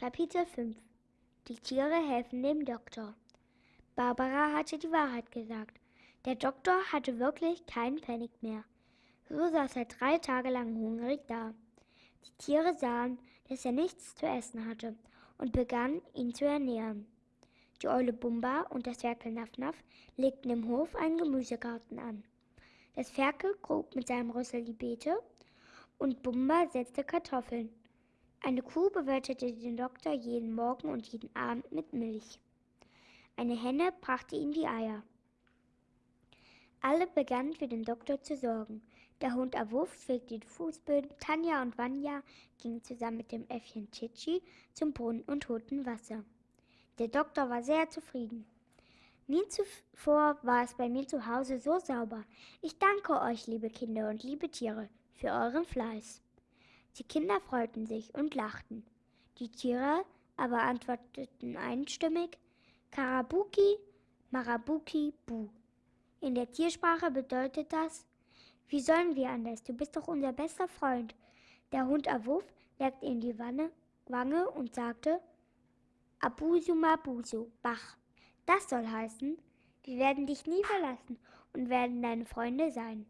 Kapitel 5 Die Tiere helfen dem Doktor. Barbara hatte die Wahrheit gesagt. Der Doktor hatte wirklich keinen Pfennig mehr. So saß er drei Tage lang hungrig da. Die Tiere sahen, dass er nichts zu essen hatte und begannen, ihn zu ernähren. Die Eule Bumba und das Ferkel Nafnaf legten im Hof einen Gemüsegarten an. Das Ferkel grub mit seinem Rüssel die Beete und Bumba setzte Kartoffeln. Eine Kuh bewirtete den Doktor jeden Morgen und jeden Abend mit Milch. Eine Henne brachte ihm die Eier. Alle begannen für den Doktor zu sorgen. Der Hund Awuff fegte die Fußböden, Tanja und Vanya gingen zusammen mit dem Äffchen Titschi zum Brunnen und holten Wasser. Der Doktor war sehr zufrieden. Nie zuvor war es bei mir zu Hause so sauber. Ich danke euch, liebe Kinder und liebe Tiere, für euren Fleiß. Die Kinder freuten sich und lachten. Die Tiere aber antworteten einstimmig Karabuki, Marabuki, Bu. In der Tiersprache bedeutet das, wie sollen wir anders? Du bist doch unser bester Freund. Der Hund Awuf legte in die Wanne, Wange und sagte Abusu Mabusu, Bach. Das soll heißen, wir werden dich nie verlassen und werden deine Freunde sein.